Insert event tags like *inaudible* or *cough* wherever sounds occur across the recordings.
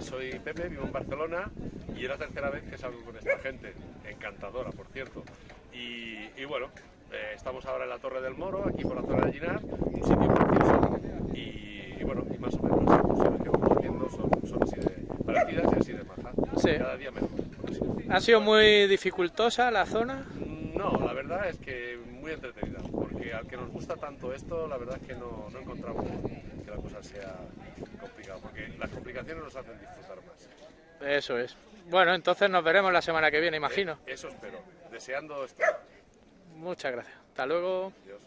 soy Pepe, vivo en Barcelona y es la tercera vez que salgo con esta gente, encantadora por cierto. Y, y bueno, eh, estamos ahora en la Torre del Moro, aquí por la zona de Ginar, un sitio precioso y, y bueno, y más o menos las que vamos haciendo son, son así de parecidas y así de majas, Sí. cada día mejor. ¿Ha sido muy dificultosa la zona? No, la verdad es que muy entretenida, porque al que nos gusta tanto esto, la verdad es que no, no encontramos que la cosa sea complicada, porque las complicaciones nos hacen disfrutar más. Eso es. Bueno, entonces nos veremos la semana que viene, imagino. Eh, eso espero, deseando estar. Muchas gracias. Hasta luego. Adiós.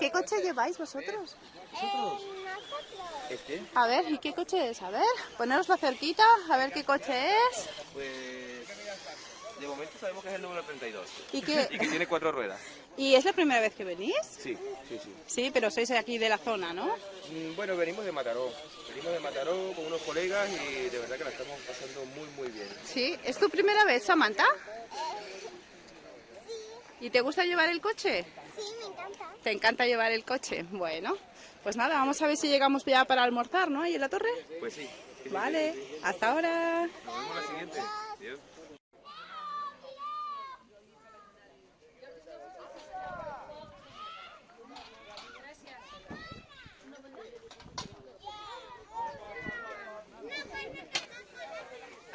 ¿Qué coche lleváis vosotros? ¿Este? A ver, ¿y qué coche es? A ver, poneroslo cerquita, a ver qué coche es. Pues de momento sabemos que es el número 32 ¿Y, y qué... *laughs* que tiene cuatro ruedas. ¿Y es la primera vez que venís? Sí, sí, sí. Sí, pero sois de aquí de la zona, ¿no? Mm, Bueno, venimos de Mataró. Venimos de Mataró con unos colegas y de verdad que la estamos pasando muy, muy bien. Sí. ¿Es tu primera vez, Samantha? ¿Y te gusta llevar el coche? Sí, me encanta. ¿Te encanta llevar el coche? Bueno, pues nada, vamos a ver si llegamos ya para almorzar, ¿no? Ahí en la torre. Pues sí. Vale, hasta ahora. Nos vemos la siguiente. Adiós.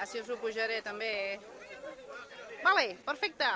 Així us ho pujaré també. Vale, perfecte.